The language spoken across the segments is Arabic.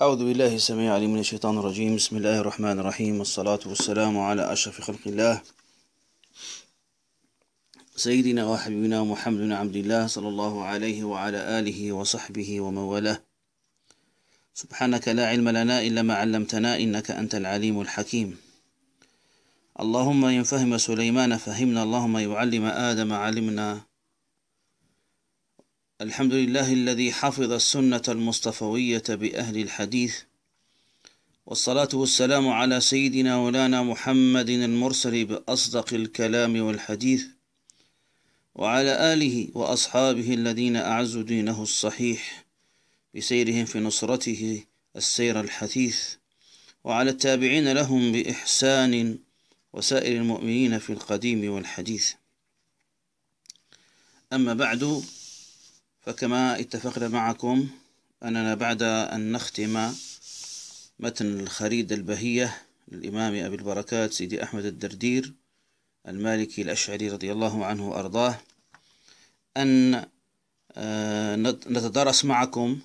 أعوذ بالله السميع العليم من الشيطان الرجيم. بسم الله الرحمن الرحيم. والصلاة والسلام على أشرف خلق الله. سيدنا وحبيبنا محمد بن عبد الله صلى الله عليه وعلى آله وصحبه ومن والاه. سبحانك لا علم لنا إلا ما علمتنا إنك أنت العليم الحكيم. اللهم إن فهم سليمان فهمنا. اللهم يعلم آدم علمنا. الحمد لله الذي حفظ السنة المصطفوية بأهل الحديث والصلاة والسلام على سيدنا ولانا محمد المرسل بأصدق الكلام والحديث وعلى آله وأصحابه الذين أعزوا دينه الصحيح بسيرهم في نصرته السير الحثيث وعلى التابعين لهم بإحسان وسائر المؤمنين في القديم والحديث. أما بعد فكما اتفقنا معكم أننا بعد أن نختم متن الخريدة البهية للإمام أبي البركات سيدي أحمد الدردير المالكي الأشعري رضي الله عنه وأرضاه أن آه، نتدرس معكم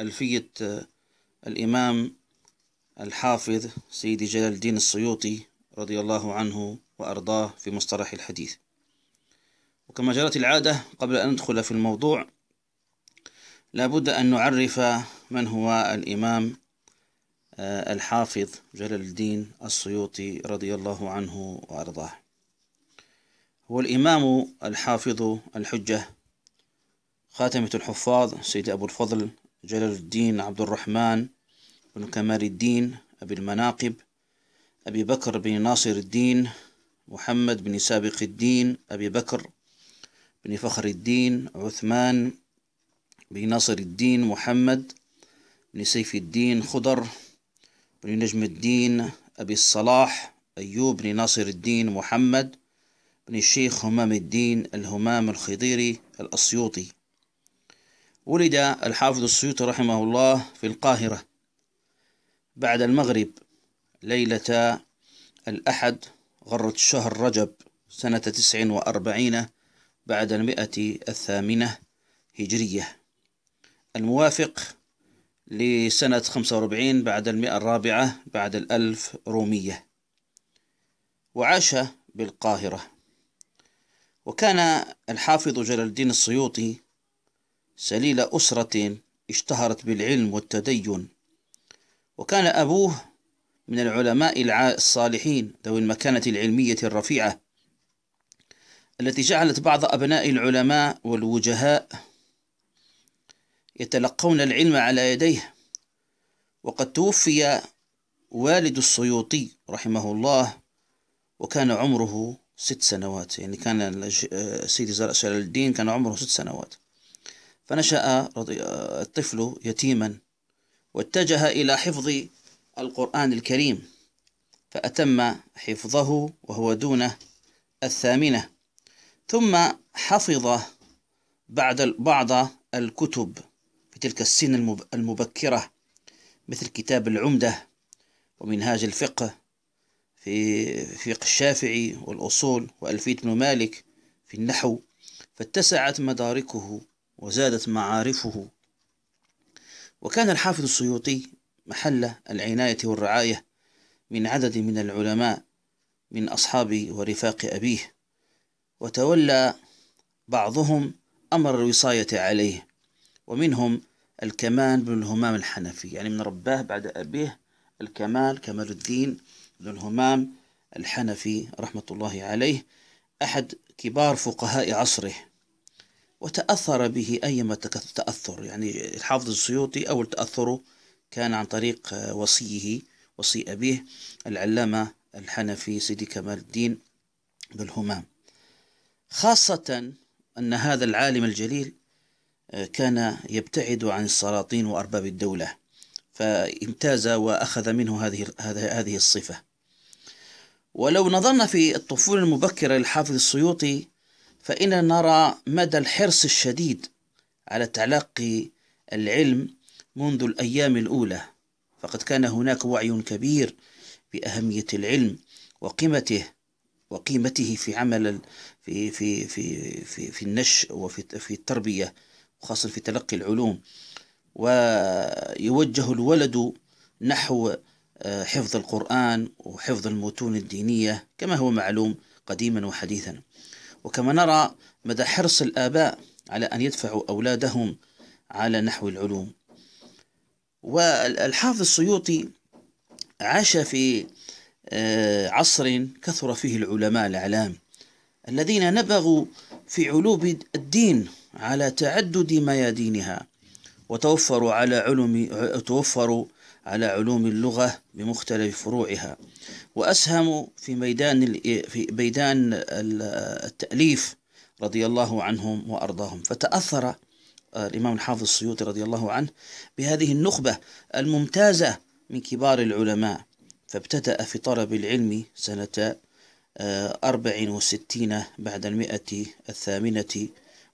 ألفية آه، الإمام الحافظ سيدي جلال الدين السيوطي رضي الله عنه وأرضاه في مصطلح الحديث. وكما جرت العادة قبل أن ندخل في الموضوع لابد أن نعرف من هو الإمام آه، الحافظ جلال الدين السيوطي رضي الله عنه وأرضاه. هو الإمام الحافظ الحجة خاتمة الحفاظ سيد أبو الفضل جلال الدين عبد الرحمن بن كمال الدين أبي المناقب أبي بكر بن ناصر الدين محمد بن سابق الدين أبي بكر بن فخر الدين عثمان بن ناصر الدين محمد بن سيف الدين خضر بن نجم الدين أبي الصلاح أيوب بن ناصر الدين محمد بن الشيخ همام الدين الهمام الخضيري الأسيوطي. ولد الحافظ السيوطي رحمه الله في القاهرة بعد المغرب ليلة الأحد غرة شهر رجب سنة تسع وأربعين بعد المئة الثامنة هجرية. الموافق لسنة 45 بعد المئة الرابعة بعد الألف رومية. وعاش بالقاهرة. وكان الحافظ جلال الدين السيوطي سليل أسرة اشتهرت بالعلم والتدين. وكان أبوه من العلماء الصالحين ذوي المكانة العلمية الرفيعة. التي جعلت بعض أبناء العلماء والوجهاء يتلقون العلم على يديه. وقد توفي والد السيوطي رحمه الله وكان عمره ست سنوات. يعني كان سيدي جلال الدين كان عمره ست سنوات. فنشأ الطفل يتيما واتجه إلى حفظ القرآن الكريم فأتم حفظه وهو دون الثامنة. ثم حفظ بعد بعض الكتب في تلك السن المبكرة مثل كتاب العمدة ومنهاج الفقه في فقه الشافعي والأصول وألفية بن مالك في النحو فاتسعت مداركه وزادت معارفه. وكان الحافظ السيوطي محل العناية والرعاية من عدد من العلماء من أصحاب ورفاق أبيه. وتولى بعضهم أمر الوصاية عليه ومنهم الكمال بن الهمام الحنفي يعني من رباه بعد أبيه الكمال كمال الدين بن الهمام الحنفي رحمة الله عليه أحد كبار فقهاء عصره. وتأثر به أيما تأثر يعني الحافظ السيوطي أول تأثره كان عن طريق وصيه وصي أبيه العلامة الحنفي سيدي كمال الدين بالهمام خاصة أن هذا العالم الجليل آه، كان يبتعد عن السلاطين وأرباب الدولة فامتاز وأخذ منه هذه هذه الصفة. ولو نظرنا في الطفولة المبكرة للحافظ السيوطي فإننا نرى مدى الحرص الشديد على تلقي العلم منذ الأيام الأولى. فقد كان هناك وعي كبير بأهمية العلم وقيمته وقيمته في عمل في في في في, في النشء وفي في التربية وخاصة في تلقي العلوم. ويوجه الولد نحو آه، حفظ القرآن وحفظ المتون الدينية كما هو معلوم قديما وحديثا. وكما نرى مدى حرص الآباء على أن يدفعوا أولادهم على نحو العلوم. والحافظ السيوطي عاش في آه، عصر كثر فيه العلماء الأعلام. الذين نبغوا في علوم الدين على تعدد ميادينها وتوفروا على علوم توفروا على علوم اللغة بمختلف فروعها وأسهموا في ميدان في ميدان التأليف رضي الله عنهم وأرضاهم. فتأثر الإمام الحافظ السيوطي رضي الله عنه بهذه النخبة الممتازة من كبار العلماء فابتدأ في طلب العلم سنة أربع وستين بعد المئة الثامنة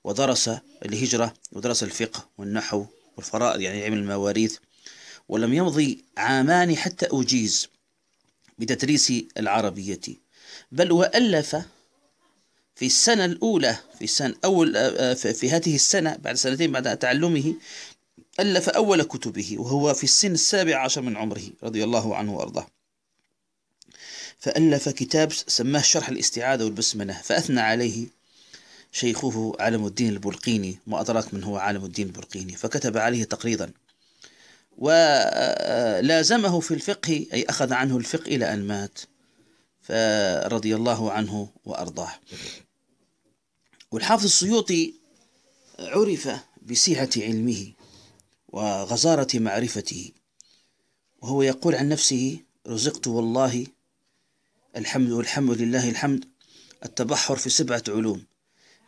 ودرس الهجرة ودرس الفقه والنحو والفرائض يعني علم المواريث. ولم يمضي عامان حتى أجيز بتدريس العربية بل وألف في السنة الأولى في السنة أول في هذه السنة بعد سنتين بعد تعلمه ألف أول كتبه وهو في السن السابع عشر من عمره رضي الله عنه وأرضاه. فألف كتاب سماه شرح الاستعاذة والبسملة فأثنى عليه شيخه عالم الدين البلقيني ما أدراك من هو عالم الدين البلقيني فكتب عليه تقريضا. ولازمه في الفقه أي أخذ عنه الفقه إلى أن مات فرضي الله عنه وأرضاه. والحافظ السيوطي عرف بسعة علمه وغزارة معرفته وهو يقول عن نفسه رزقت والله الحمد والحمد لله الحمد. التبحر في سبعة علوم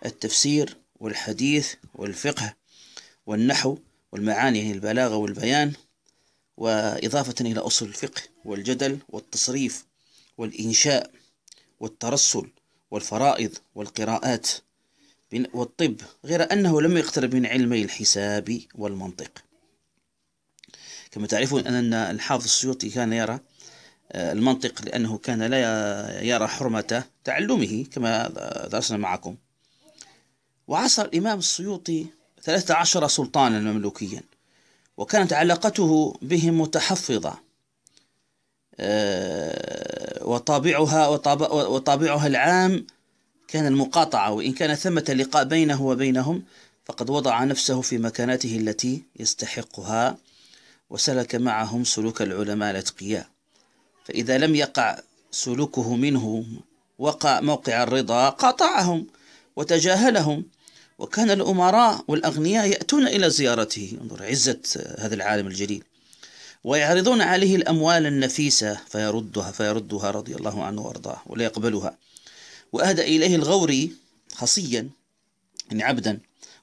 التفسير والحديث والفقه والنحو والمعاني يعني البلاغة والبيان وإضافة إلى أصل الفقه والجدل والتصريف والإنشاء والترسل والفرائض والقراءات والطب غير أنه لم يقترب من علمي الحساب والمنطق. كما تعرفون أن الحافظ السيوطي كان يرى المنطق لأنه كان لا يرى حرمة تعلمه كما درسنا معكم. وعصر الإمام السيوطي ثلاثة عشر سلطانا مملوكيا وكانت علاقته بهم متحفظة. آه، وطابعها وطابعها العام كان المقاطعة وإن كان ثمة لقاء بينه وبينهم فقد وضع نفسه في مكانته التي يستحقها وسلك معهم سلوك العلماء الأتقياء. فإذا لم يقع سلوكه منهم وقع موقع الرضا قاطعهم وتجاهلهم. وكان الأمراء والأغنياء يأتون إلى زيارته. انظر عزة هذا العالم الجليل. ويعرضون عليه الأموال النفيسة فيردها فيردها رضي الله عنه وأرضاه ولا يقبلها وأهدى إليه الغوري خصيا يعني عبدا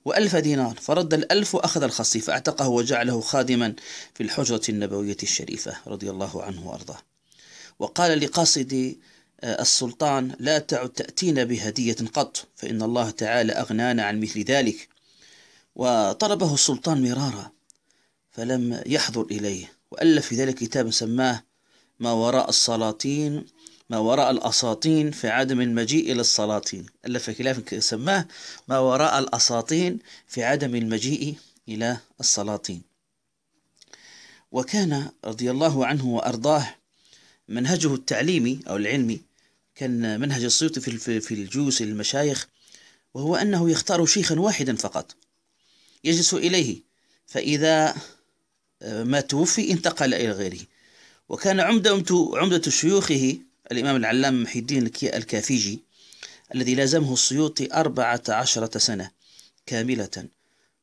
وألف دينار. فرد الألف وأخذ الخصي فأعتقه وجعله خادما في الحجرة النبوية الشريفة رضي الله عنه وأرضاه. وقال لقاصد آه، السلطان لا تعد تأتينا بهدية قط فإن الله تعالى أغنانا عن مثل ذلك. وطلبه السلطان مرارا فلم يحضر إليه وألف في ذلك كتابا سماه ما وراء السلاطين ما وراء الأساطين في عدم المجيء إلى السلاطين. ألف كتاب سماه ما وراء الأساطين في عدم المجيء إلى السلاطين. وكان رضي الله عنه وأرضاه منهجه التعليمي أو العلمي كان منهج السيوطي في في الجلوس للمشايخ وهو أنه يختار شيخا واحدا فقط. يجلس إليه فإذا آه، ما توفي انتقل إلى غيره. وكان عمدة عمدة شيوخه الإمام العلامة محي الدين الكافيجي الذي لازمه السيوطي أربعة عشرة سنة كاملة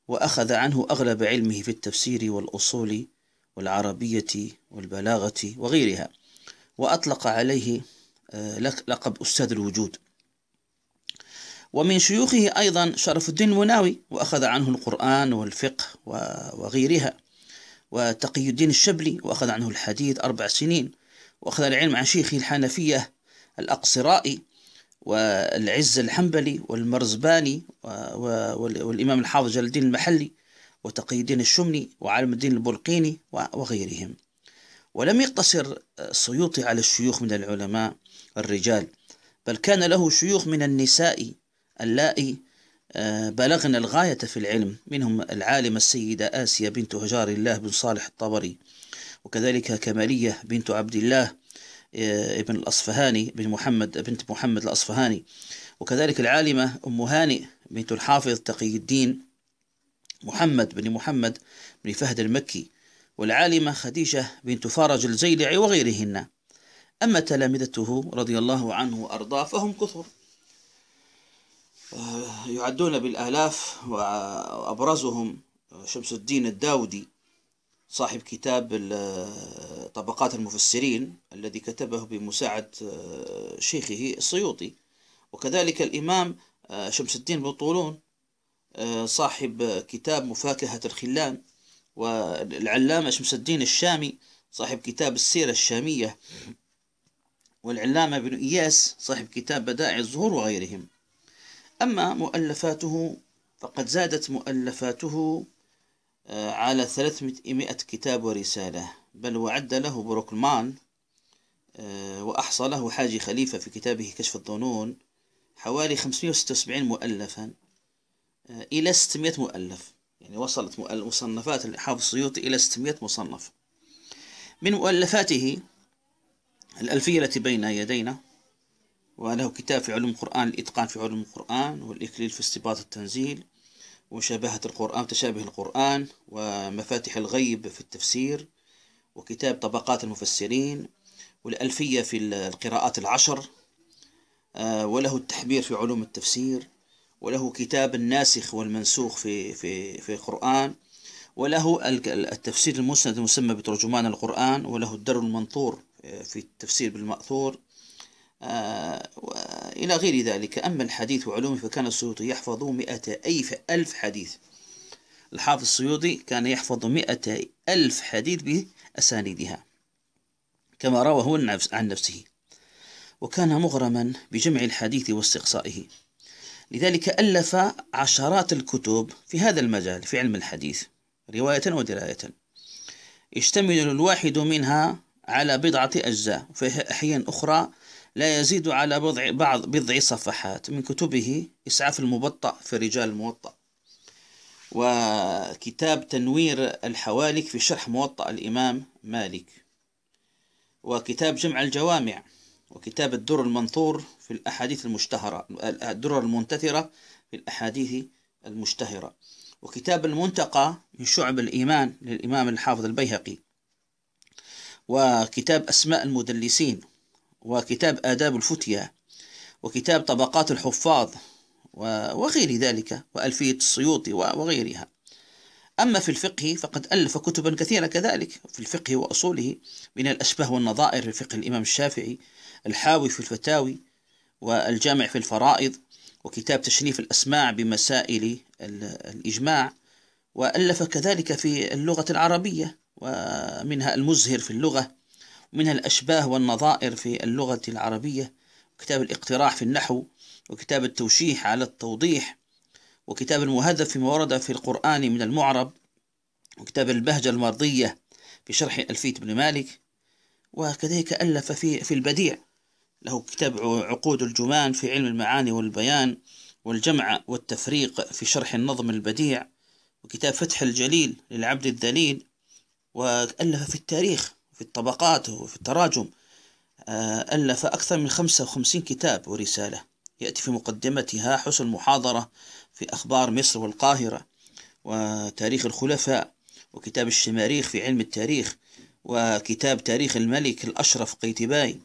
وأخذ عنه أغلب علمه في التفسير والأصول والعربية والبلاغة وغيرها. وأطلق عليه آه، لقب أستاذ الوجود. ومن شيوخه أيضا شرف الدين المناوي وأخذ عنه القرآن والفقه وغيرها. وتقي الدين الشبلي وأخذ عنه الحديث أربع سنين. وأخذ العلم عن شيخه الحنفية الأقصرائي والعز الحنبلي والمرزباني والإمام الحافظ جلال الدين المحلي وتقي الدين الشمني وعالم الدين البلقيني وغيرهم. ولم يقتصر السيوطي على الشيوخ من العلماء الرجال بل كان له شيوخ من النساء اللائي آه، بلغنا الغاية في العلم منهم العالمة السيدة آسيا بنت هجار الله بن صالح الطبري وكذلك كمالية بنت عبد الله آه، ابن الأصفهاني بن محمد بنت محمد الأصفهاني وكذلك العالمة أم هانئ بنت الحافظ تقي الدين محمد بن محمد بن فهد المكي. والعالمة خديجة بنت فرج الزيلعي وغيرهن. أما تلامذته رضي الله عنه وأرضاه فهم كثر. آه، يعدون بالآلاف وأبرزهم شمس الدين الداودي صاحب كتاب طبقات المفسرين الذي كتبه بمساعدة آه، شيخه السيوطي. وكذلك الإمام آه، شمس الدين بن طولون صاحب كتاب مفاكهة الخلان. والعلامة شمس الدين الشامي صاحب كتاب السيرة الشامية. والعلامة بن إياس صاحب كتاب بدائع الزهور وغيرهم. أما مؤلفاته فقد زادت مؤلفاته آه، على 300 كتاب ورسالة. بل وعد له بروكلمان آه، وأحصى له حاجي خليفة في كتابه كشف الظنون حوالي 576 مؤلفا آه، إلى 600 مؤلف. يعني وصلت مصنفات الحافظ السيوطي إلى 600 مصنف. من مؤلفاته الألفية التي بين يدينا وله كتاب في علوم القرآن الإتقان في علوم القرآن والإكليل في استباط التنزيل ومشابهة القرآن تشابه القرآن ومفاتح الغيب في التفسير وكتاب طبقات المفسرين والألفية في القراءات العشر آه، وله التحبير في علوم التفسير وله كتاب الناسخ والمنسوخ في في في القرآن وله التفسير المسند المسمى بترجمان القرآن وله الدر المنثور في التفسير بالمأثور آه، إلى غير ذلك. أما الحديث وعلومه فكان السيوطي يحفظ مئة ألف ألف حديث. الحافظ السيوطي كان يحفظ مئة ألف حديث بأسانيدها كما روى هو عن نفسه وكان مغرما بجمع الحديث واستقصائه. لذلك ألف عشرات الكتب في هذا المجال في علم الحديث رواية ودراية. يشتمل الواحد منها على بضعة أجزاء في أحيان أخرى لا يزيد على بضع بعض بضع صفحات. من كتبه إسعاف المبطأ في رجال الموطأ. وكتاب تنوير الحوالك في شرح موطأ الإمام مالك. وكتاب جمع الجوامع. وكتاب الدر المنثور في الأحاديث المشتهرة الدر المنتثرة في الأحاديث المشتهرة. وكتاب المنتقى من شعب الإيمان للإمام الحافظ البيهقي. وكتاب أسماء المدلسين. وكتاب آداب الفتية وكتاب طبقات الحفاظ. وغير ذلك. وألفية السيوطي وغيرها. أما في الفقه فقد ألف كتبا كثيرة كذلك. في الفقه وأصوله من الأشباه والنظائر في فقه الإمام الشافعي الحاوي في الفتاوي والجامع في الفرائض وكتاب تشريف الأسماع بمسائل الإجماع وألف كذلك في اللغة العربية ومنها المزهر في اللغة ومنها الأشباه والنظائر في اللغة العربية وكتاب الاقتراح في النحو وكتاب التوشيح على التوضيح وكتاب المهذب فيما ورد في القرآن من المعرب وكتاب البهجة المرضية في شرح ألفية بن مالك وكذلك ألف في في البديع. له كتاب عقود الجمان في علم المعاني والبيان والجمع والتفريق في شرح النظم البديع وكتاب فتح الجليل للعبد الذليل وألف في التاريخ في الطبقات وفي التراجم آه، ألف أكثر من 55 كتاب ورسالة. يأتي في مقدمتها حسن محاضرة في أخبار مصر والقاهرة وتاريخ الخلفاء وكتاب الشماريخ في علم التاريخ وكتاب تاريخ الملك الأشرف قيتباي.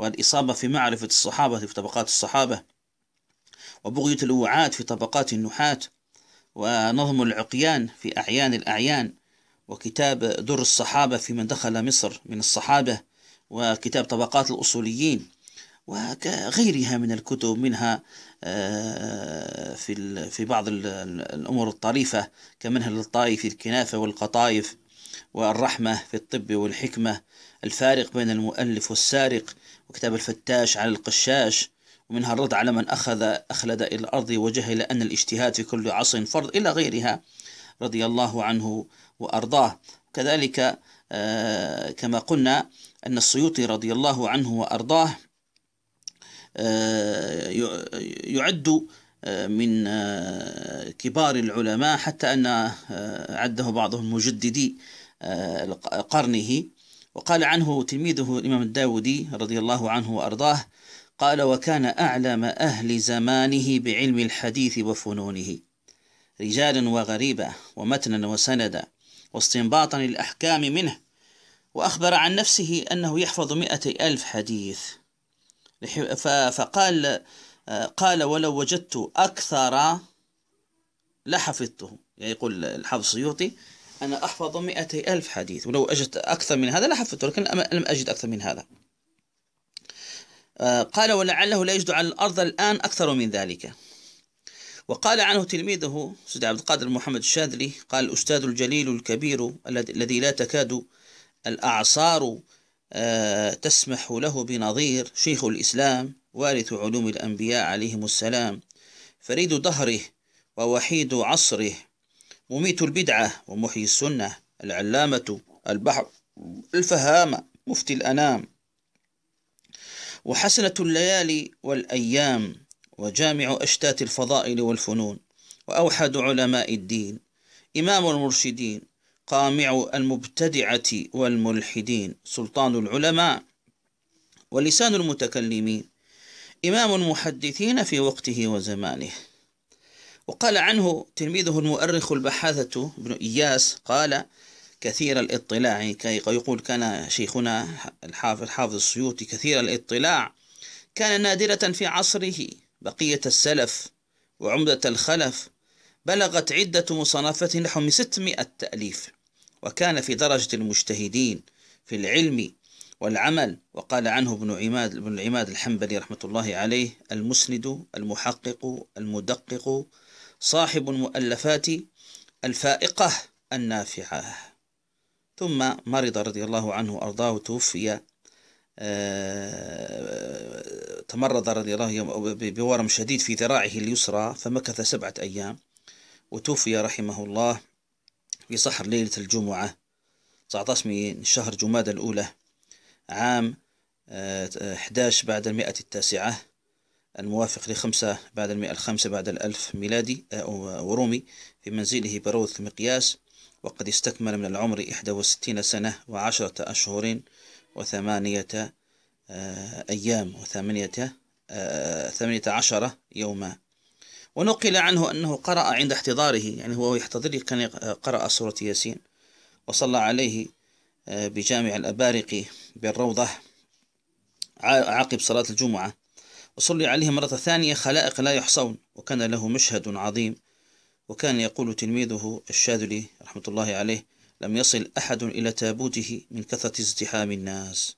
والإصابة في معرفة الصحابة في طبقات الصحابة وبغية الوعاة في طبقات النحاة ونظم العقيان في أعيان الأعيان وكتاب در الصحابة في من دخل مصر من الصحابة وكتاب طبقات الأصوليين وغيرها من الكتب منها آه، في في بعض الأمور الطريفة كمنهل الطائف في الكنافة والقطايف والرحمة في الطب والحكمة الفارق بين المؤلف والسارق وكتاب الفتاش على القشاش ومنها الرد على من أخذ أخلد إلى الأرض وجهل أن الاجتهاد في كل عصر فرض إلى غيرها رضي الله عنه وأرضاه. كذلك آه، كما قلنا أن السيوطي رضي الله عنه وأرضاه آه، يعد من كبار العلماء حتى أن عده بعضهم مجددي قرنه. وقال عنه تلميذه الإمام الداودي رضي الله عنه وأرضاه قال وكان أعلم أهل زمانه بعلم الحديث وفنونه رجالا وغريبة ومتنا وسندا واستنباطا الأحكام منه وأخبر عن نفسه أنه يحفظ مئة ألف حديث. فقال قال ولو وجدت أكثر لحفظته. يعني يقول الحافظ السيوطي أنا أحفظ مئتي ألف حديث ولو أجدت أكثر من هذا لحفظته لكن لم أجد أكثر من هذا. قال ولعله لا يجد على الأرض الآن أكثر من ذلك. وقال عنه تلميذه سيد عبد القادر محمد الشاذلي قال الأستاذ الجليل الكبير الذي لا تكاد الأعصار آه، تسمح له بنظير شيخ الإسلام وارث علوم الأنبياء عليهم السلام فريد دهره ووحيد عصره مميت البدعة ومحيي السنة العلامة البحر الفهامة مفتي الأنام. وحسنة الليالي والأيام وجامع أشتات الفضائل والفنون وأوحد علماء الدين إمام المرشدين قامع المبتدعة والملحدين سلطان العلماء ولسان المتكلمين إمام المحدثين في وقته وزمانه. وقال عنه تلميذه المؤرخ البحاثة ابن إياس قال كثير الاطلاع كي يقول كان شيخنا الحافظ الحافظ السيوطي كثير الاطلاع كان نادرة في عصره بقية السلف وعمدة الخلف بلغت عدة مصنفات نحو من 600 تأليف وكان في درجة المجتهدين في العلم والعمل. وقال عنه ابن عماد ابن العماد الحنبلي رحمة الله عليه المسند المحقق المدقق صاحب المؤلفات الفائقة النافعة. ثم مرض رضي الله عنه وأرضاه توفي آه، تمرض رضي الله بورم شديد في ذراعه اليسرى فمكث سبعة أيام وتوفي رحمه الله في صحر ليلة الجمعة 19 من شهر جماد الأولى عام 11 آه، بعد المئة التاسعة. الموافق لخمسة بعد المئة الخامسة بعد الألف ميلادي آه، ورومي في منزله بروث مقياس وقد استكمل من العمر إحدى وستين سنة وعشرة أشهر وثمانية آه، أيام وثمانية ثمانية عشر يوما. ونقل عنه أنه قرأ عند احتضاره يعني هو يحتضر كان قرأ سورة ياسين وصلى عليه آه، بجامع الأبارق بالروضة عقب صلاة الجمعة. وصلي عليه مرة ثانية خلائق لا يحصون. وكان له مشهد عظيم. وكان يقول تلميذه الشاذلي رحمة الله عليه لم يصل أحد إلى تابوته من كثرة ازدحام الناس.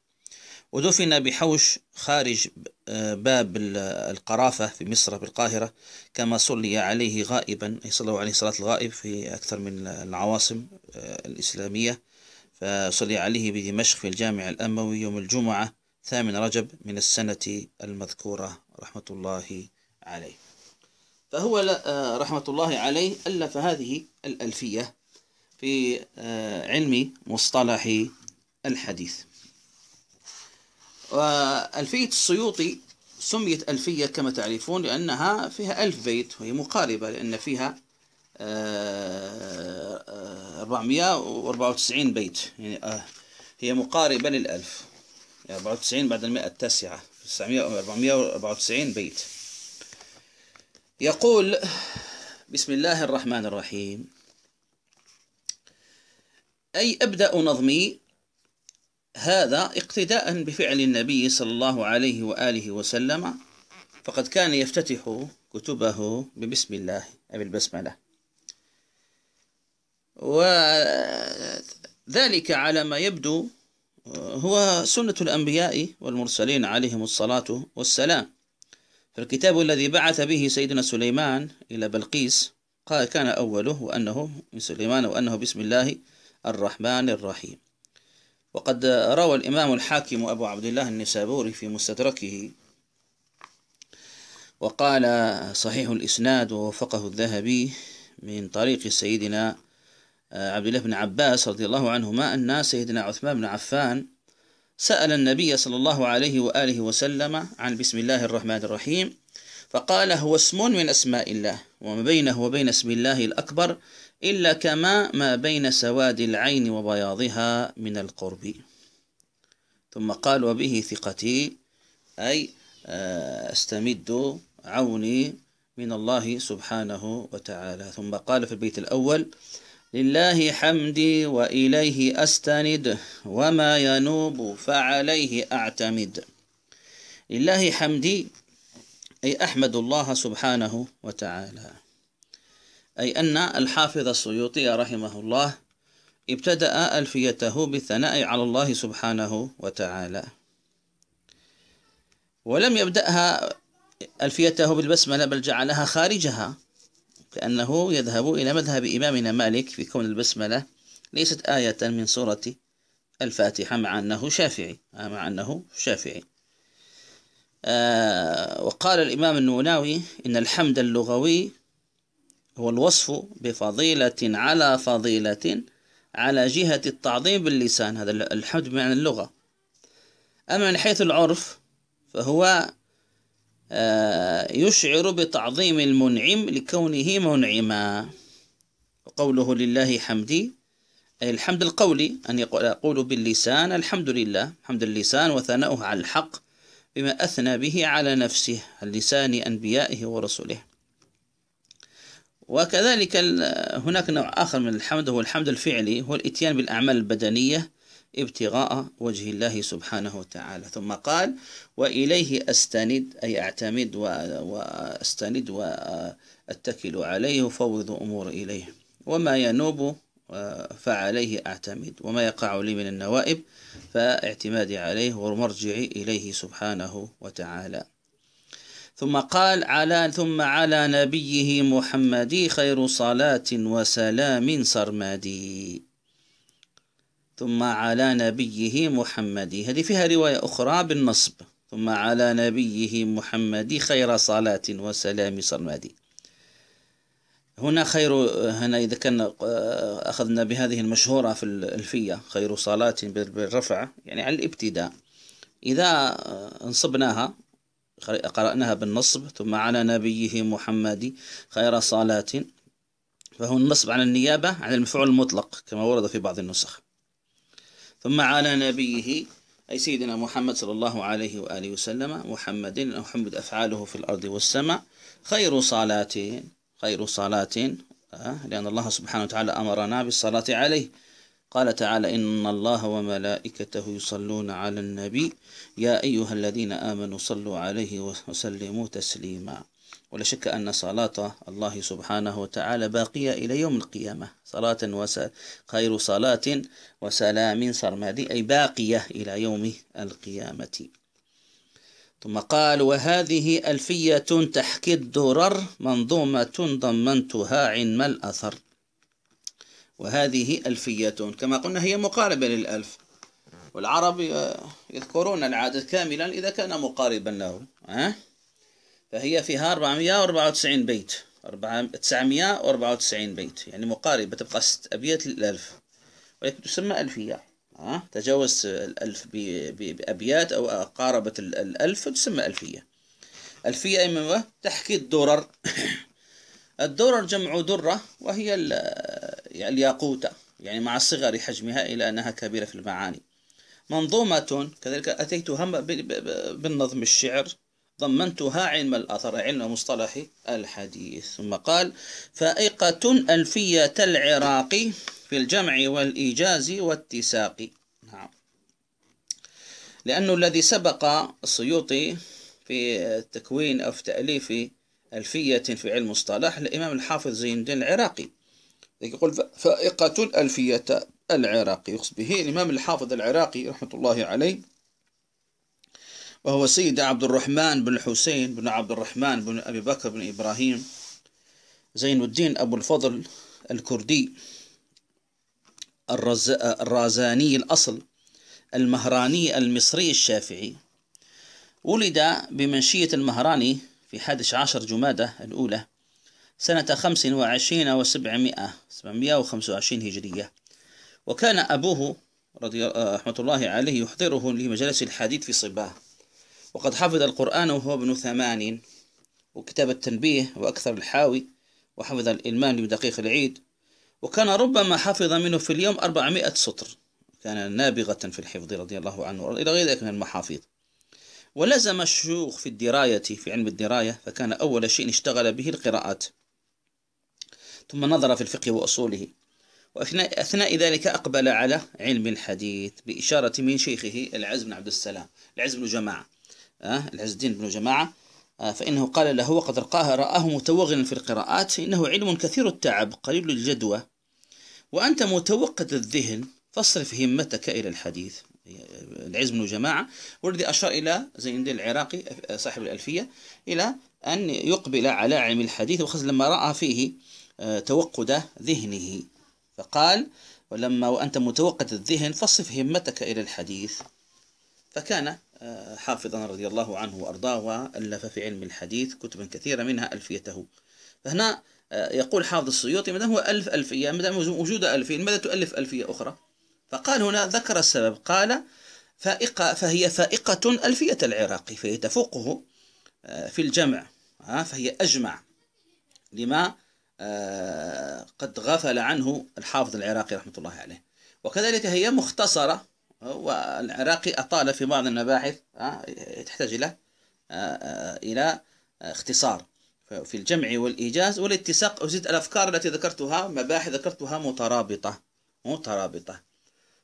ودفن بحوش خارج آه، باب القرافة في مصر بالقاهرة كما صلي عليه غائبا أي صلوا عليه صلاة الغائب في أكثر من العواصم آه، الإسلامية. فصلي عليه بدمشق في الجامع الأموي يوم الجمعة. ثامن رجب من السنة المذكورة رحمة الله عليه. فهو آه، رحمة الله عليه ألف هذه الألفية في علم مصطلح الحديث. وألفية السيوطي سميت ألفية كما تعرفون لأنها فيها ألف بيت وهي مقاربة لأن فيها 494 آه، بيت. يعني آه، هي مقاربة للألف. 94 يعني بعد المئة التاسعة. 494 بيت. يقول بسم الله الرحمن الرحيم. أي أبدأ نظمي هذا اقتداء بفعل النبي صلى الله عليه وآله وسلم. فقد كان يفتتح كتبه ببسم الله أي بالبسملة وذلك على ما يبدو هو سنة الأنبياء والمرسلين عليهم الصلاة والسلام. فالكتاب الذي بعث به سيدنا سليمان إلى بلقيس قال كان أوله وأنه من سليمان وأنه بسم الله الرحمن الرحيم. وقد روى الإمام الحاكم أبو عبد الله النسابوري في مستدركه وقال صحيح الإسناد ووفقه الذهبي من طريق سيدنا عبد الله بن عباس رضي الله عنهما أن سيدنا عثمان بن عفان سأل النبي صلى الله عليه وآله وسلم عن بسم الله الرحمن الرحيم فقال هو اسم من أسماء الله وما بينه وبين اسم الله الأكبر إلا كما ما بين سواد العين وبياضها من القرب. ثم قال وبه ثقتي أي آه، أستمد عوني من الله سبحانه وتعالى. ثم قال في البيت الأول لله حمدي وإليه أستند وما ينوب فعليه أعتمد. لله حمدي أي أحمد الله سبحانه وتعالى. أي أن الحافظ السيوطي رحمه الله ابتدأ ألفيته بالثناء على الله سبحانه وتعالى. ولم يبدأها ألفيته بالبسملة بل جعلها خارجها. كأنه يذهب إلى مذهب إمامنا مالك في كون البسملة ليست آية من سورة الفاتحة مع أنه شافعي مع أنه شافعي. آه وقال الإمام النوناوي إن الحمد اللغوي هو الوصف بفضيلة على فضيلة على جهة التعظيم باللسان هذا الحمد بمعنى اللغة. أما من حيث العرف فهو يشعر بتعظيم المنعم لكونه منعما. وقوله لله حمدي أي الحمد القولي أن يقول باللسان الحمد لله. حمد اللسان وثناؤه على الحق بما أثنى به على نفسه اللسان أنبيائه ورسله. وكذلك هناك نوع آخر من الحمد هو الحمد الفعلي هو الإتيان بالأعمال البدنية ابتغاء وجه الله سبحانه وتعالى. ثم قال وإليه أستند أي أعتمد وأستند وأتكل عليه وفوض أمور إليه. وما ينوب فعليه أعتمد. وما يقع لي من النوائب فاعتمادي عليه ومرجعي إليه سبحانه وتعالى. ثم قال على ثم على نبيه محمد خير صلاة وسلام سرمدي. ثم على نبيه محمد. هذه فيها رواية أخرى بالنصب. ثم على نبيه محمد خير صلاة وسلام سرمدي هنا خير هنا إذا كان أخذنا بهذه المشهورة في الألفية خير صلاة بالرفع يعني على الإبتداء. إذا انصبناها قرأناها بالنصب ثم على نبيه محمد خير صلاة فهو النصب على النيابة عن المفعول المطلق كما ورد في بعض النسخ. ثم على نبيه أي سيدنا محمد صلى الله عليه وآله وسلم محمد محمد أفعاله في الأرض والسماء خير صلاة خير صلاة آه، لأن الله سبحانه وتعالى أمرنا بالصلاة عليه. قال تعالى إن الله وملائكته يصلون على النبي يا أيها الذين آمنوا صلوا عليه وسلموا تسليما. ولا شك أن صلاة الله سبحانه وتعالى باقية إلى يوم القيامة. صلاة وس... خير صلاة وسلام سرمدي أي باقية إلى يوم القيامة. ثم قال وهذه ألفية تحكي الدرر منظومة ضمنتها علم الأثر. وهذه ألفية كما قلنا هي مقاربة للألف. والعرب يذكرون العدد كاملا إذا كان مقاربا له أه؟ فهي فيها 494 بيت. 994 بيت. يعني مقاربة تبقى ست أبيات للألف. ولكن تسمى ألفية. أه؟ تجاوز الألف بأبيات أو قاربت الألف تسمى ألفية. ألفية إما تحكي الدرر الدرر جمع درة وهي الياقوتة يعني مع صغر حجمها إلى أنها كبيرة في المعاني. منظومة كذلك أتيت هم بالنظم الشعر. ضمنتها علم الأثر علم مصطلح الحديث. ثم قال فائقة ألفية العراق في الجمع والإيجاز والتساق. نعم. لأنه الذي سبق السيوطي في تكوين أو في تأليف ألفية في علم مصطلح الإمام الحافظ زين الدين العراقي. يقول فائقة ألفية العراقي. يقصد به الإمام الحافظ العراقي رحمة الله عليه. وهو سيد عبد الرحمن بن الحسين بن عبد الرحمن بن أبي بكر بن إبراهيم زين الدين أبو الفضل الكردي الرز... الرازاني الأصل المهراني المصري الشافعي. ولد بمنشية المهراني في 11 عشر جمادة الأولى سنة خمس وعشرين وسبعمائة سبعمائة وعشرين هجرية. وكان أبوه رضي رحمة الله عليه يحضره لمجالس الحديث في صباه وقد حفظ القرآن وهو ابن ثمان وكتاب التنبيه وأكثر الحاوي وحفظ الإلمان بدقيق العيد وكان ربما حفظ منه في اليوم أربعمائة سطر كان نابغة في الحفظ رضي الله عنه إلى غير ذلك من المحافظ. ولزم الشيوخ في الدراية في علم الدراية فكان أول شيء اشتغل به القراءات. ثم نظر في الفقه وأصوله. وأثناء ذلك أقبل على علم الحديث بإشارة من شيخه العز بن عبد السلام العز بن جماعة؟ العز الدين بن جماعة أه فإنه قال له وقد رقاه رآه متوغلا في القراءات إنه علم كثير التعب قليل الجدوى وأنت متوقد الذهن فاصرف همتك إلى الحديث. العز بن جماعة والذي أشار إلى زين الدين العراقي صاحب الألفية إلى أن يقبل على علم الحديث وخاصة لما رأى فيه آه، توقد ذهنه. فقال ولما وأنت متوقد الذهن فصف همتك إلى الحديث. فكان آه، حافظا رضي الله عنه وأرضاه وألف في علم الحديث كتبا كثيرة منها ألفيته. فهنا آه، يقول حافظ السيوطي ماذا هو ألف ألفية ماذا وجود ألفين ماذا تؤلف ألفية أخرى؟ فقال هنا ذكر السبب قال فائقة فهي فائقة ألفية العراقي فهي تفوقه آه، في الجمع فهي أجمع لما آه، قد غفل عنه الحافظ العراقي رحمة الله عليه. وكذلك هي مختصرة والعراقي أطال في بعض المباحث تحتاج إلى آه، إلى اختصار. في الجمع والإيجاز والاتساق أزيد الأفكار التي ذكرتها مباحث ذكرتها مترابطة مترابطة.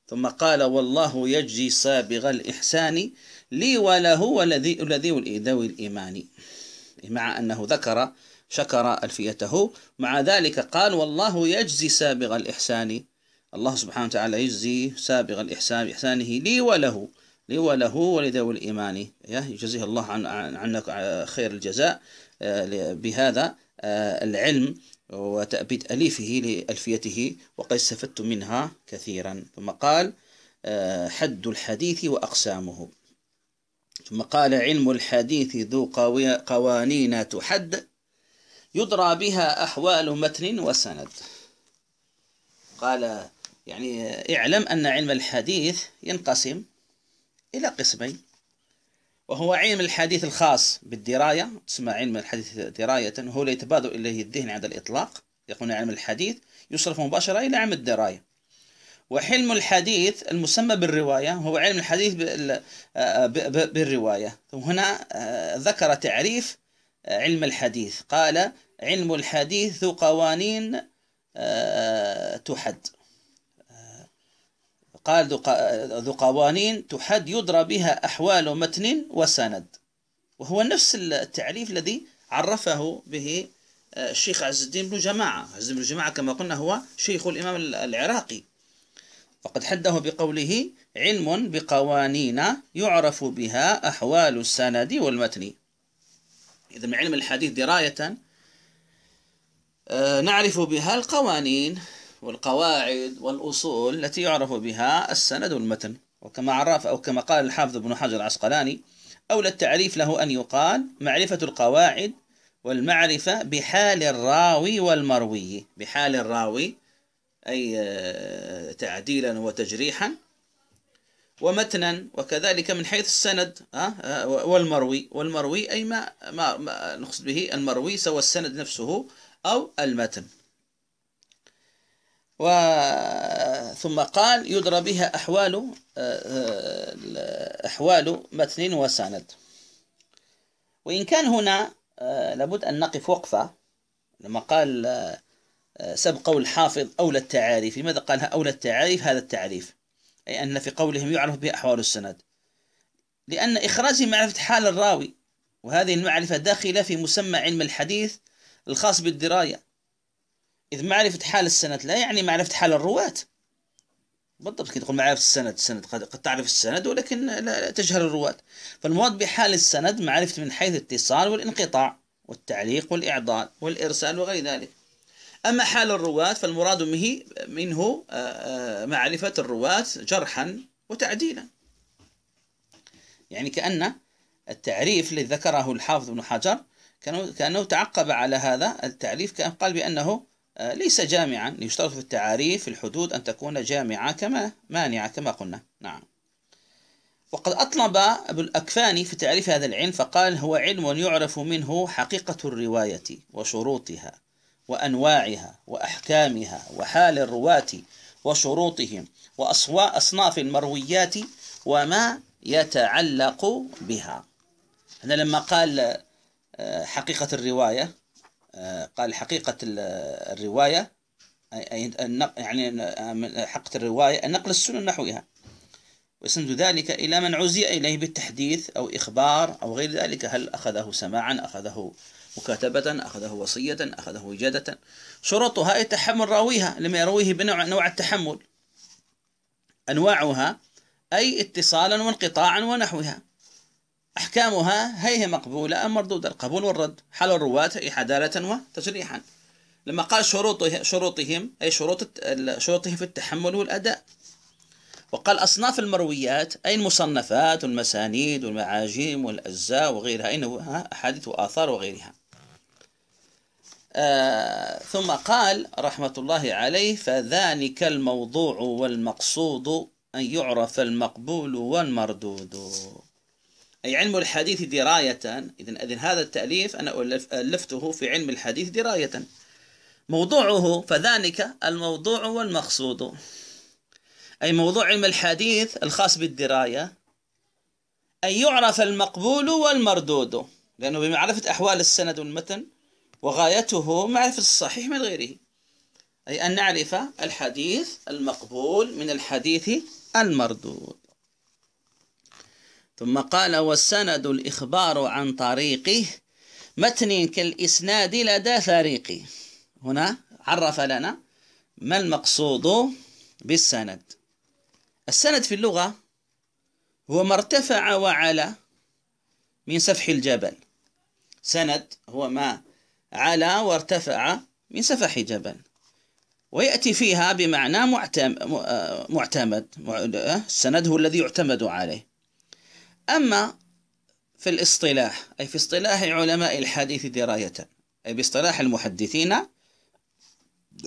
ثم قال والله يجزي سابغ الإحسان لي وله والذي الذي ذوي الإيمان مع أنه ذكر شكر ألفيته. مع ذلك قال والله يجزي سابغ الإحسان الله سبحانه وتعالى يجزي سابغ الإحسان بإحسانه لي وله لي وله ولذوي الإيمان. يجزيه الله عن عنك خير الجزاء آه، بهذا آه، العلم وتأبيد أليفه لألفيته وقد استفدت منها كثيرا. ثم قال آه، حد الحديث وأقسامه. ثم قال علم الحديث ذو قوانين تحد يدرى بها أحوال متن وسند. قال يعني اعلم أن علم الحديث ينقسم إلى قسمين وهو علم الحديث الخاص بالدراية تسمى علم الحديث دراية وهو لا يتبادر إليه الذهن عند الإطلاق يقولون علم الحديث يصرف مباشرة إلى علم الدراية. وحلم الحديث المسمى بالرواية هو علم الحديث بالرواية. هنا آه، ذكر تعريف آه، علم الحديث. قال علم الحديث قوانين آه، تحد. قال ذو قوانين تحد يدرى بها أحوال متن وسند. وهو نفس التعريف الذي عرفه به آه، الشيخ عز الدين بن جماعة. عز الدين بن جماعة كما قلنا هو شيخ الإمام العراقي. فقد حده بقوله علم بقوانين يعرف بها أحوال السند والمتن. إذا علم الحديث دراية آه، نعرف بها القوانين. والقواعد والأصول التي يعرف بها السند والمتن. وكما عرف أو كما قال الحافظ ابن حجر العسقلاني أولى التعريف له أن يقال معرفة القواعد والمعرفة بحال الراوي والمروي. بحال الراوي أي آه، تعديلا وتجريحا ومتنا وكذلك من حيث السند آه، والمروي. والمروي أي ما, ما, ما نقصد به المروي سوى السند نفسه أو المتن. ثم قال يدرى بها أحوال أحوال متن وسند. وإن كان هنا لابد أن نقف وقفة. لما قال سب قول الحافظ أولى التعاريف. لماذا قالها أولى التعاريف؟ هذا التعريف. أي أن في قولهم يعرف بها أحوال السند. لأن إخراج معرفة حال الراوي وهذه المعرفة داخلة في مسمى علم الحديث الخاص بالدراية. إذ معرفة حال السند لا يعني معرفة حال الرواة. بالضبط كي تقول معرفة السند السند قد, قد تعرف السند ولكن لا تجهل الرواة. فالمراد بحال السند معرفة من حيث الاتصال والانقطاع والتعليق والإعضال والإرسال وغير ذلك. أما حال الرواة فالمراد به منه آه، آه، معرفة الرواة جرحا وتعديلا. يعني كأن التعريف الذي ذكره الحافظ ابن حجر كأنه تعقب على هذا التعريف كان قال بأنه ليس جامعا. يشترط في التعاريف في الحدود أن تكون جامعة كما مانعة كما قلنا. نعم. وقد أطلب أبو الأكفاني في تعريف هذا العلم فقال هو علم يعرف منه حقيقة الرواية وشروطها وأنواعها وأحكامها وحال الرواة وشروطهم وأصناف المرويات وما يتعلق بها. هنا لما قال آه، حقيقة الرواية. آه، قال حقيقة الرواية يعني حقيقة الرواية النقل السنن نحوها. ويسند ذلك إلى من عزي إليه بالتحديث أو إخبار أو غير ذلك هل أخذه سماعا أخذه مكاتبة أخذه وصية أخذه وجادة شروطها تحمل راويها لما يرويه بنوع نوع التحمل. أنواعها أي اتصالا وانقطاعا ونحوها. أحكامها هي مقبولة أم مردودة القبول والرد. حال الرواة أي حدالة وتجريحا لما قال شروطه شروطهم أي شروط شروطهم في التحمل والأداء. وقال أصناف المرويات أي المصنفات والمسانيد والمعاجم والأجزاء وغيرها. أين أحاديث وآثار وغيرها. آه ثم قال رحمة الله عليه فذلك الموضوع والمقصود أن يعرف المقبول والمردود. أي علم الحديث دراية. إذن إذن هذا التأليف أنا ألفته في علم الحديث دراية. موضوعه فذلك الموضوع والمقصود. أي موضوع علم الحديث الخاص بالدراية. أن يعرف المقبول والمردود. لأنه بمعرفة أحوال السند والمتن وغايته معرفة الصحيح من غيره. أي أن نعرف الحديث المقبول من الحديث المردود. ثم قال والسند الإخبار عن طريقه متن كالإسناد لدى فريق هنا عرف لنا ما المقصود بالسند. السند في اللغة هو ما ارتفع وعلى من سفح الجبل. سند هو ما على وارتفع من سفح جبل ويأتي فيها بمعنى معتمد. السند هو الذي يعتمد عليه. أما في الاصطلاح أي في اصطلاح علماء الحديث دراية أي باصطلاح المحدثين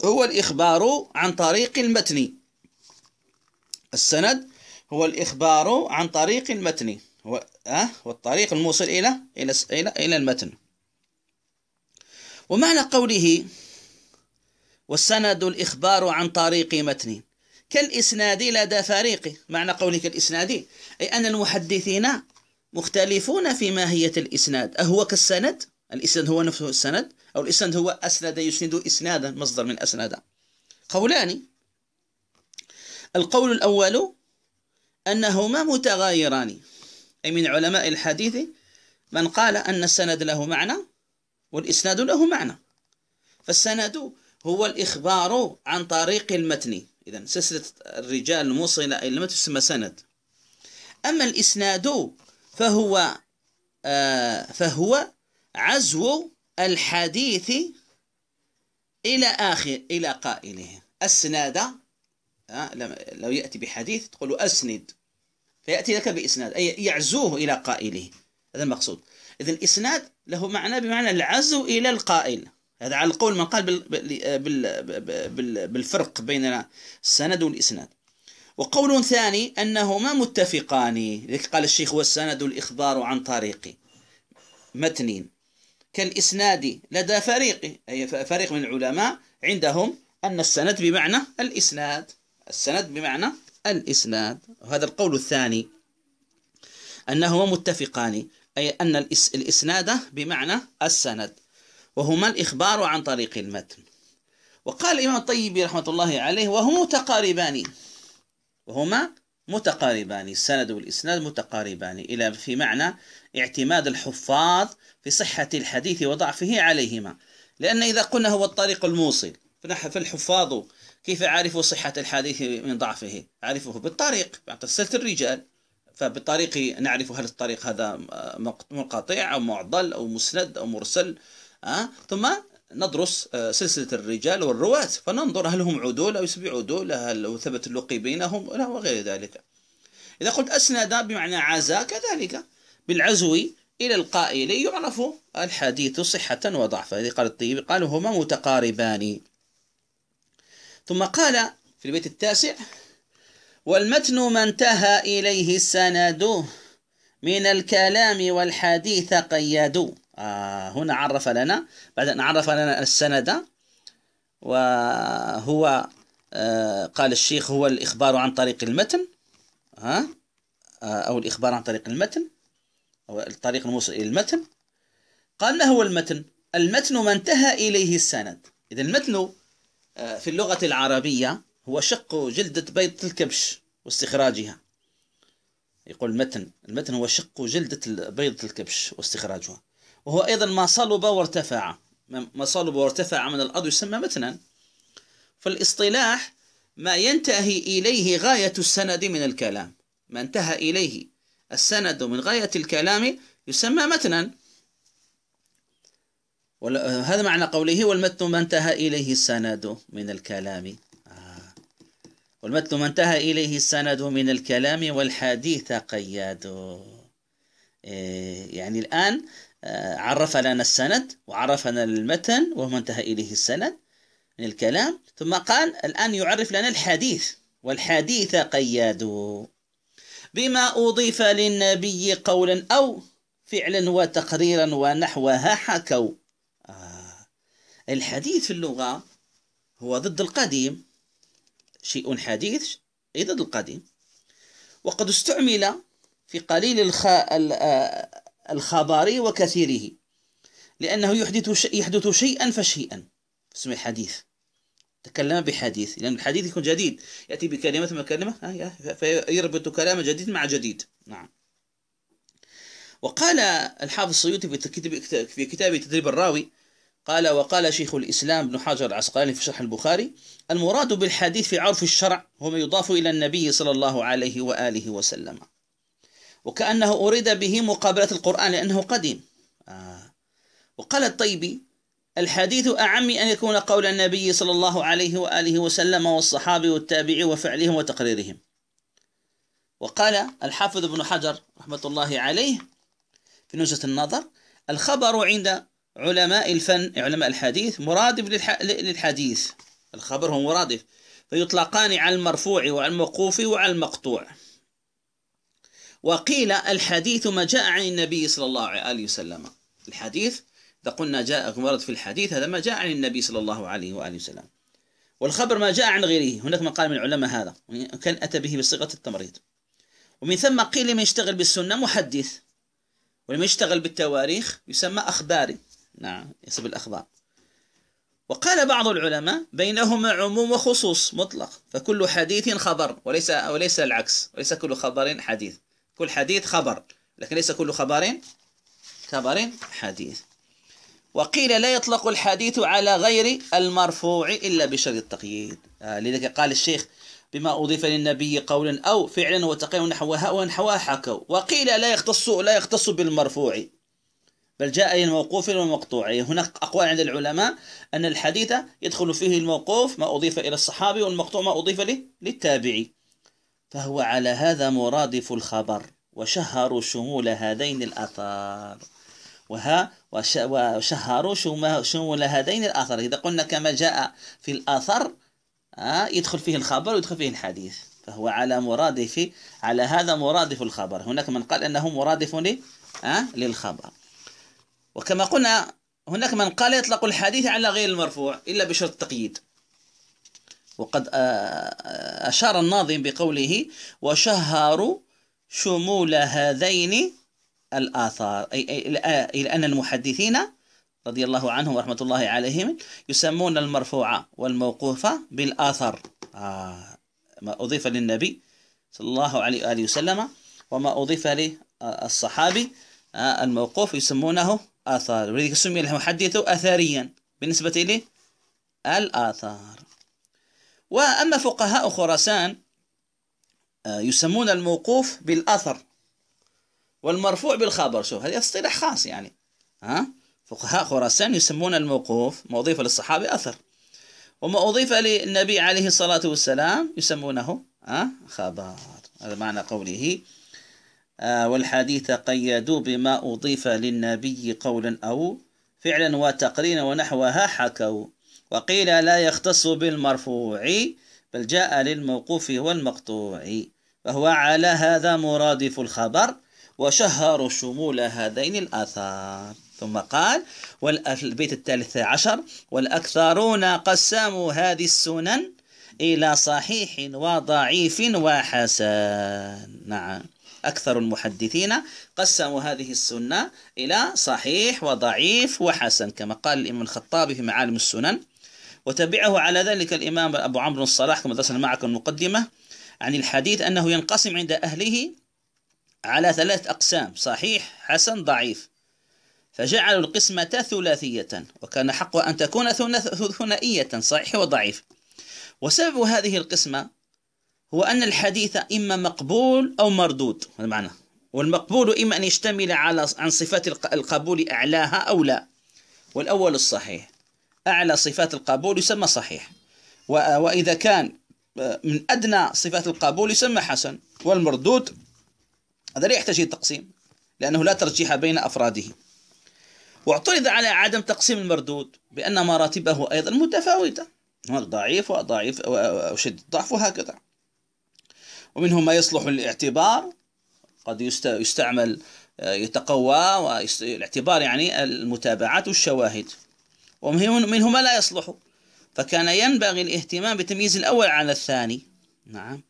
هو الإخبار عن طريق المتن. السند هو الإخبار عن طريق المتن. هو أه والطريق الموصل إلى إلى إلى إلى المتن. ومعنى قوله والسند الإخبار عن طريق متن. كالإسناد لدى فريق معنى قوله كالإسناد أي أن المحدثين مختلفون في ماهية الإسناد. أهو كالسند؟ الإسناد هو نفسه السند؟ أو الإسناد هو أسند يسند إسنادا مصدر من أسند قولان. القول الأول أنهما متغايران. أي من علماء الحديث من قال أن السند له معنى والإسناد له معنى. فالسند هو الإخبار عن طريق المتن. إذا سلسلة الرجال الموصلة إلى المتن تسمى سند. أما الإسناد فهو آه فهو عزو الحديث إلى آخر إلى قائله. أسناد آه لو يأتي بحديث تقول أسند. فيأتي لك بإسناد أي يعزوه إلى قائله. هذا المقصود. إذا الإسناد له معنى بمعنى العزو إلى القائل. هذا على القول من قال بالفرق بين السند والإسناد. وقول ثاني أنهما متفقان لذلك قال الشيخ والسند الإخبار عن طريق متن. كالإسناد لدى فريق أي فريق من العلماء عندهم أن السند بمعنى الإسناد السند بمعنى الإسناد. وهذا القول الثاني أنهما متفقان أي أن الإسناد بمعنى السند. وهما الإخبار عن طريق المتن. وقال الإمام الطيبي رحمة الله عليه وهما متقاربان. وهما متقاربان السند والإسناد متقاربان. إلى في معنى اعتماد الحفاظ في صحة الحديث وضعفه عليهما. لأن إذا قلنا هو الطريق الموصل فالحفاظ كيف عرفوا صحة الحديث من ضعفه؟ عرفوه بالطريق. سلسلة الرجال فبالطريق نعرف هل الطريق هذا منقطع أو معضل أو مسند أو مرسل. ثم ندرس آه، سلسلة الرجال والرواة فننظر هل هم عدول أو يسبي عدول هل ثبت اللقي بينهم وغير ذلك. إذا قلت أسند بمعنى عزا كذلك بالعزو إلى القائل يعرف الحديث صحة وضعفا. هذه قال الطيب قالوا هما متقاربان. ثم قال في البيت التاسع والمتن ما انتهى إليه السند من الكلام والحديث قيدوا آه هنا عرف لنا بعد أن عرف لنا السند وهو آه قال الشيخ هو الإخبار عن طريق المتن ها؟ آه أو الإخبار عن طريق المتن أو الطريق الموصل إلى المتن. قال ما هو المتن؟ المتن ما انتهى إليه السند. إذا المتن آه في اللغة العربية هو شق جلدة بيض الكبش واستخراجها. يقول المتن المتن هو شق جلدة بيضة الكبش واستخراجها. وهو أيضا ما صلب وارتفع. ما صلب وارتفع من الأرض يسمى متنا. فالاصطلاح ما ينتهي إليه غاية السند من الكلام. ما انتهى إليه السند من غاية الكلام يسمى متنا. هذا معنى قوله والمتن ما انتهى إليه السند من الكلام. آه. والمتن ما انتهى إليه السند من الكلام والحديث قياد. إيه يعني الآن عرف لنا السند وعرفنا المتن وهو انتهى إليه السند من الكلام. ثم قال الآن يعرف لنا الحديث والحديث قياد. بما أضيف للنبي قولا أو فعلا وتقريرا ونحوها حكوا. آه. الحديث في اللغة هو ضد القديم. شيء حديث أي ضد القديم. وقد استعمل في قليل الخ... الخبر وكثيره لأنه يحدث يحدث شيئا فشيئا. اسمه حديث تكلم بحديث لأن الحديث يكون جديد. يأتي بكلمة من كلمة فيربط كلام جديد مع جديد. نعم. وقال الحافظ السيوطي في كتاب تدريب الراوي قال وقال شيخ الإسلام ابن حجر العسقلاني في شرح البخاري المراد بالحديث في عرف الشرع هو ما يضاف إلى النبي صلى الله عليه وآله وسلم. وكأنه أريد به مقابلة القرآن لأنه قديم. آه. وقال الطيبي الحديث أعم أن يكون قول النبي صلى الله عليه وآله وسلم والصحابة والتابعي وفعلهم وتقريرهم. وقال الحافظ ابن حجر رحمة الله عليه في نزهة النظر الخبر عند علماء الفن علماء الحديث مرادف للحديث. الخبر هو مرادف. فيطلقان على المرفوع وعلى الموقوف وعلى المقطوع وقيل الحديث ما جاء عن النبي صلى الله عليه وسلم. الحديث إذا قلنا جاء ورد في الحديث هذا ما جاء عن النبي صلى الله عليه وآله وسلم. والخبر ما جاء عن غيره هناك من قال من العلماء هذا كان أتى به بصيغة التمريض. ومن ثم قيل من يشتغل بالسنة محدث ولمن يشتغل بالتواريخ يسمى أخباري نعم يسمى الأخبار. وقال بعض العلماء بينهما عموم وخصوص مطلق فكل حديث خبر وليس وليس العكس وليس كل خبر حديث. كل حديث خبر. لكن ليس كل خبر خبر حديث. وقيل لا يطلق الحديث على غير المرفوع إلا بشرط التقييد. آه لذلك قال الشيخ بما أضيف للنبي قولا أو فعلا وتقييم نحوها ونحوها حكوا. وقيل لا يختص لا يختص بالمرفوع. بل جاء الموقوف والمقطوع. هناك أقوال عند العلماء أن الحديث يدخل فيه الموقوف ما أضيف إلى الصحابي والمقطوع ما أضيف للتابعي. فهو على هذا مرادف الخبر وشهروا شمول هذين الآثار. وها وشهروا شمول هذين الآثار. إذا قلنا كما جاء في الآثر يدخل فيه الخبر ويدخل فيه الحديث. فهو على مرادف على هذا مرادف الخبر. هناك من قال أنه مرادف للخبر. وكما قلنا هناك من قال يطلق الحديث على غير المرفوع إلا بشرط التقييد. وقد أشار الناظم بقوله وشهروا شمول هذين الآثار أي إلى أن المحدثين رضي الله عنهم ورحمة الله عليهم يسمون المرفوع والموقوف بالآثر. آه ما أضيف للنبي صلى الله عليه وآله وسلم وما أضيف للصحابي آه الموقوف يسمونه آثار ولذلك سمي المحدث أثريا بالنسبة للآثار. وأما فقهاء خراسان آه، يسمون الموقوف بالأثر والمرفوع بالخبر. شوف هذا اصطلاح خاص يعني ها؟ فقهاء خراسان يسمون الموقوف ما أضيف للصحابي أثر. وما أضيف للنبي عليه الصلاة والسلام يسمونه ها؟ خبر. هذا معنى قوله. آه والحديث قيدوا بما أضيف للنبي قولا أو فعلا وتقرينا ونحوها حكوا. وقيل لا يختص بالمرفوع بل جاء للموقوف والمقطوع فهو على هذا مرادف الخبر وشهروا شمول هذين الآثار. ثم قال والبيت الثالث عشر والأكثرون قسموا هذه السنن إلى صحيح وضعيف وحسن. نعم. أكثر المحدثين قسموا هذه السنة إلى صحيح وضعيف وحسن كما قال الإمام الخطابي في معالم السنن. وتبعه على ذلك الإمام أبو عمرو الصلاح كما درسنا معكم المقدمة عن الحديث أنه ينقسم عند أهله على ثلاث أقسام صحيح حسن ضعيف. فجعلوا القسمة ثلاثية وكان حقها أن تكون ثنائية صحيح وضعيف. وسبب هذه القسمة هو أن الحديث إما مقبول أو مردود هذا معنى. والمقبول إما أن يشتمل على عن صفات القبول أعلاها أو لا. والأول الصحيح. أعلى صفات القبول يسمى صحيح. وإذا كان من أدنى صفات القبول يسمى حسن. والمردود هذا لا يحتاج تقسيم لأنه لا ترجيح بين أفراده. واعترض على عدم تقسيم المردود بأن مراتبه أيضا متفاوتة. ضعيف وضعيف وشد الضعف وهكذا. ومنهم ما يصلح للاعتبار قد يستعمل آه، يتقوى والاعتبار يعني المتابعات والشواهد. ومنهم ما لا يصلح. فكان ينبغي الاهتمام بتمييز الأول على الثاني. نعم.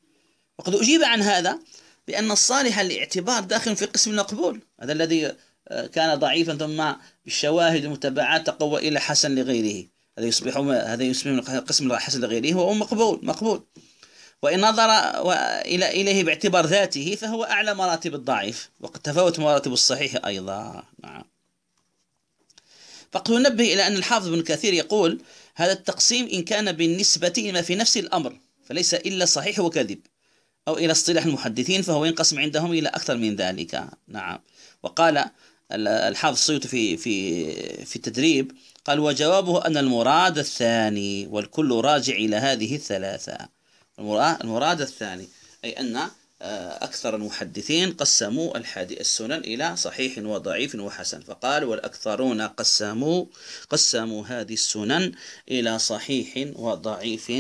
وقد أجيب عن هذا بأن الصالح الاعتبار داخل في قسم المقبول هذا الذي آه، كان ضعيفا ثم بالشواهد والمتابعات تقوى إلى حسن لغيره. هذا يصبح هذا يصبح قسم حسن لغيره وهو مقبول مقبول. وإن نظر إلى إليه باعتبار ذاته فهو أعلى مراتب الضعيف. وقد تفاوت مراتب الصحيح أيضا. نعم. فقد ننبه إلى أن الحافظ بن كثير يقول هذا التقسيم إن كان بالنسبة لما في نفس الأمر فليس إلا صحيح وكذب. أو إلى اصطلاح المحدثين فهو ينقسم عندهم إلى أكثر من ذلك. نعم. وقال الحافظ السيوطي في في في التدريب قال وجوابه أن المراد الثاني والكل راجع إلى هذه الثلاثة. المراد الثاني أي أن أكثر المحدثين قسموا السنن إلى صحيح وضعيف وحسن فقال والأكثرون قسموا قسموا هذه السنن إلى صحيح وضعيف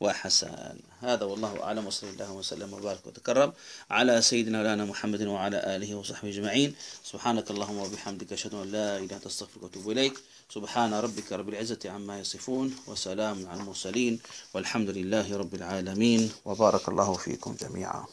وحسن. هذا والله أعلم وصلى الله وسلم وبارك وتكرم على سيدنا مولانا محمد وعلى آله وصحبه أجمعين. سبحانك اللهم وبحمدك أشهد أن لا إله إلا أنت أستغفرك وأتوب إليك. سبحان ربك رب العزة عما يصفون وسلام على المرسلين والحمد لله رب العالمين وبارك الله فيكم جميعا.